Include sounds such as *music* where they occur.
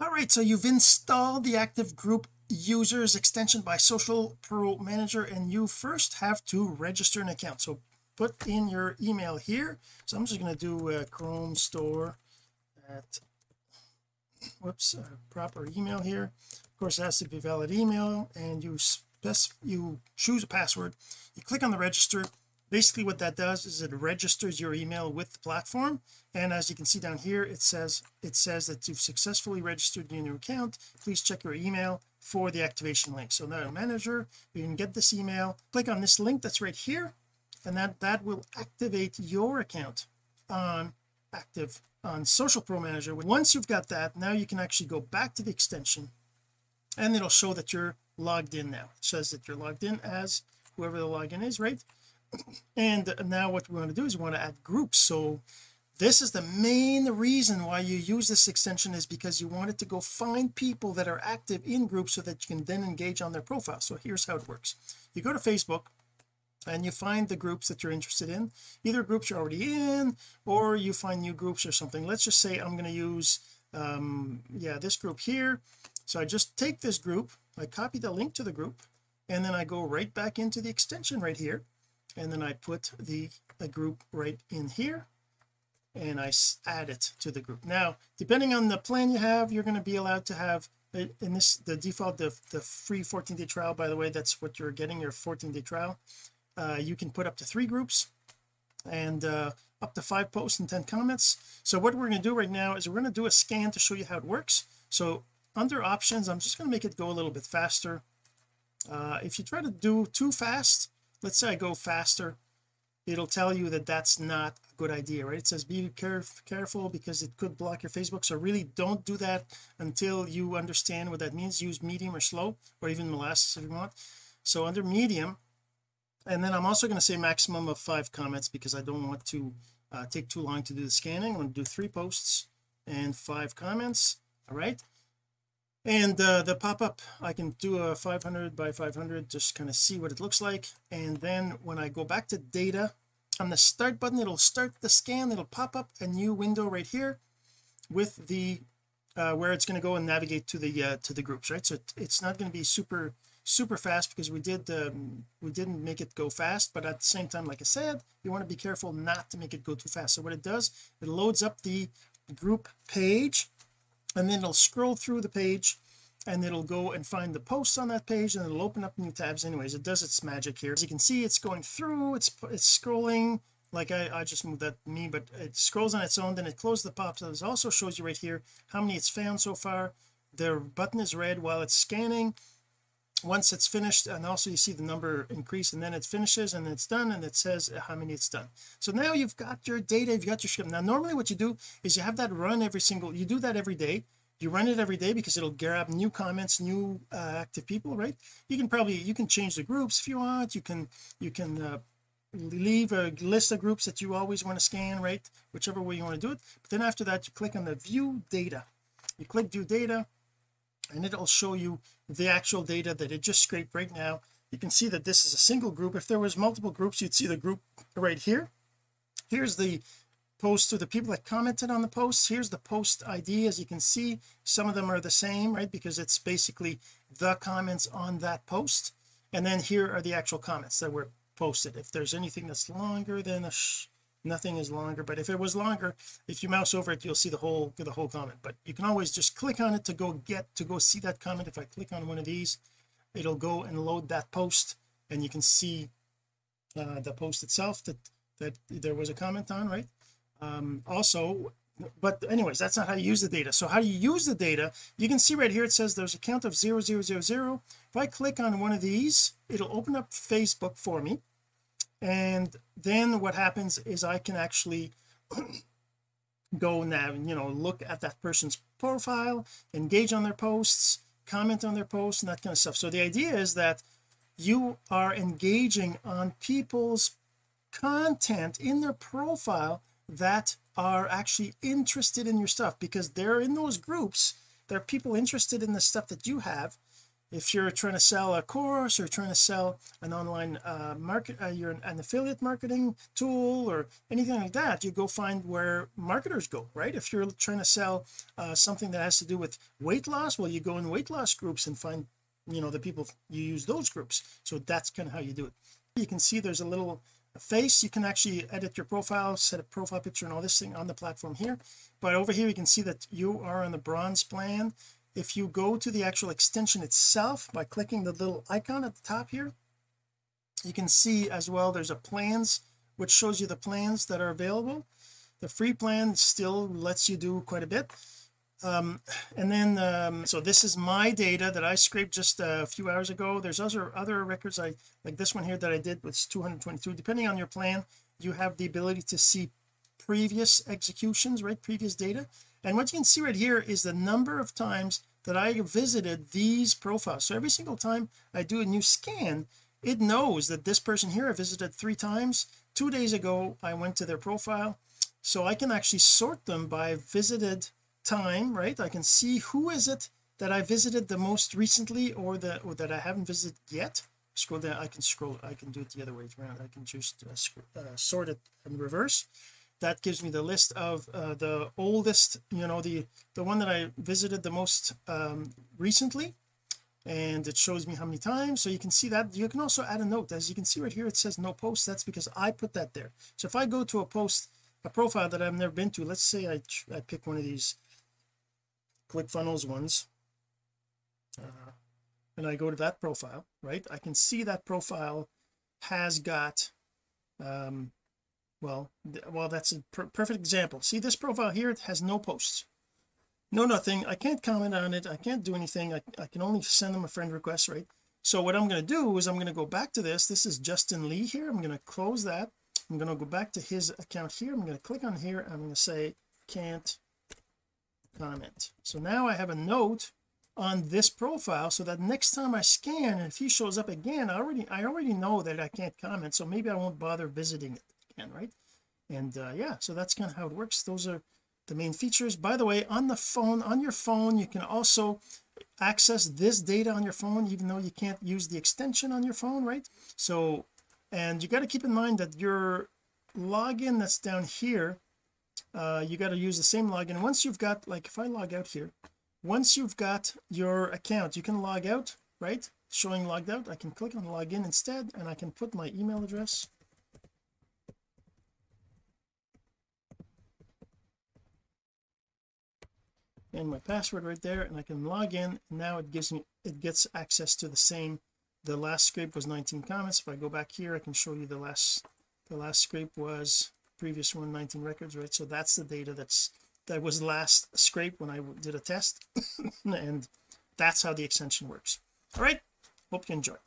all right so you've installed the active group users extension by social pro manager and you first have to register an account. So put in your email here. So I'm just going to do a chrome store at whoops proper email here. Of course it has to be valid email and you you choose a password. You click on the register basically what that does is it registers your email with the platform and as you can see down here it says it says that you've successfully registered your new account. Please check your email for the activation link. So now manager you can get this email. Click on this link that's right here and that that will activate your account on active on social pro manager. Once you've got that now you can actually go back to the extension and it'll show that you're logged in now. It says that you're logged in as whoever the login is right and now what we want to do is we want to add groups. So this is the main reason why you use this extension is because you want it to go find people that are active in groups so that you can then engage on their profile. So here's how it works. You go to Facebook and you find the groups that you're interested in. Either groups you're already in or you find new groups or something. Let's just say I'm going to use um yeah this group here. So I just take this group I copy the link to the group and then I go right back into the extension right here and then I put the a group right in here and I add it to the group. Now depending on the plan you have you're going to be allowed to have in this the default the, the free 14 day trial by the way that's what you're getting your 14 day trial. Uh, you can put up to three groups and uh, up to five posts and 10 comments. So what we're going to do right now is we're going to do a scan to show you how it works. So under options I'm just going to make it go a little bit faster. Uh, if you try to do too fast let's say I go faster it'll tell you that that's not a good idea right? It says be caref careful because it could block your Facebook. So really don't do that until you understand what that means. Use medium or slow or even molasses if you want. So under medium and then I'm also going to say maximum of five comments because I don't want to uh, take too long to do the scanning. I'm going to do three posts and five comments all right and uh, the pop-up I can do a 500 by 500 just kind of see what it looks like. And then when I go back to data on the start button it'll start the scan it'll pop up a new window right here with the uh, where it's going to go and navigate to the uh, to the groups right? So it, it's not going to be super super fast because we did um, we didn't make it go fast but at the same time like I said you want to be careful not to make it go too fast. So what it does it loads up the group page and then it'll scroll through the page and it'll go and find the posts on that page and it'll open up new tabs. Anyways it does its magic here. As you can see it's going through it's it's scrolling like I, I just moved that me but it scrolls on its own then it closes the pop so it also shows you right here how many it's found so far. The button is red while it's scanning once it's finished and also you see the number increase and then it finishes and it's done and it says how many it's done. So now you've got your data you've got your script. Now normally what you do is you have that run every single you do that every day. You run it every day because it'll grab new comments new uh, active people right? You can probably you can change the groups if you want. You can you can uh, leave a list of groups that you always want to scan right? Whichever way you want to do it. But then after that you click on the view data. You click view data and it'll show you the actual data that it just scraped right now. You can see that this is a single group. If there was multiple groups you'd see the group right here. Here's the post to the people that commented on the posts. Here's the post ID as you can see some of them are the same right? Because it's basically the comments on that post. And then here are the actual comments that were posted. If there's anything that's longer than a nothing is longer but if it was longer if you mouse over it you'll see the whole the whole comment. But you can always just click on it to go get to go see that comment. If I click on one of these it'll go and load that post and you can see uh, the post itself that that there was a comment on right? Um also but anyways that's not how you use the data. So how do you use the data you can see right here it says there's a count of zero zero zero zero. If I click on one of these it'll open up Facebook for me and then what happens is I can actually *clears throat* go now you know look at that person's profile engage on their posts comment on their posts and that kind of stuff. So the idea is that you are engaging on people's content in their profile that are actually interested in your stuff because they're in those groups there are people interested in the stuff that you have if you're trying to sell a course or trying to sell an online uh market uh, you're an, an affiliate marketing tool or anything like that you go find where marketers go right? If you're trying to sell uh, something that has to do with weight loss well you go in weight loss groups and find you know the people you use those groups. So that's kind of how you do it. You can see there's a little face. You can actually edit your profile set a profile picture and all this thing on the platform here. But over here you can see that you are on the bronze plan if you go to the actual extension itself by clicking the little icon at the top here you can see as well there's a plans which shows you the plans that are available. The free plan still lets you do quite a bit. Um and then um so this is my data that I scraped just a few hours ago. There's other other records I like this one here that I did was 222 depending on your plan you have the ability to see previous executions right? Previous data. And what you can see right here is the number of times that I visited these profiles. So every single time I do a new scan it knows that this person here I visited three times. Two days ago I went to their profile. So I can actually sort them by visited time right? I can see who is it that I visited the most recently or that or that I haven't visited yet. Scroll down. I can scroll I can do it the other way around. I can just uh, uh, sort it in reverse that gives me the list of uh, the oldest you know the the one that I visited the most um, recently. And it shows me how many times. So you can see that. You can also add a note. As you can see right here it says no post. That's because I put that there. So if I go to a post a profile that I've never been to let's say I, I pick one of these ClickFunnels ones uh, and I go to that profile right? I can see that profile has got um well well that's a per perfect example. See this profile here it has no posts. No nothing. I can't comment on it. I can't do anything. I, I can only send them a friend request right? So what I'm going to do is I'm going to go back to this. This is Justin Lee here. I'm going to close that. I'm going to go back to his account here. I'm going to click on here I'm going to say can't comment. So now I have a note on this profile so that next time I scan and if he shows up again I already I already know that I can't comment. So maybe I won't bother visiting it right? And uh, yeah so that's kind of how it works. Those are the main features. By the way on the phone on your phone you can also access this data on your phone even though you can't use the extension on your phone right? So and you got to keep in mind that your login that's down here uh, you got to use the same login. Once you've got like if I log out here once you've got your account you can log out right? Showing logged out I can click on login instead and I can put my email address and my password right there and I can log in now it gives me it gets access to the same the last scrape was 19 comments. If I go back here I can show you the last the last scrape was previous one 19 records right? So that's the data that's that was last scrape when I did a test *coughs* and that's how the extension works. All right hope you enjoyed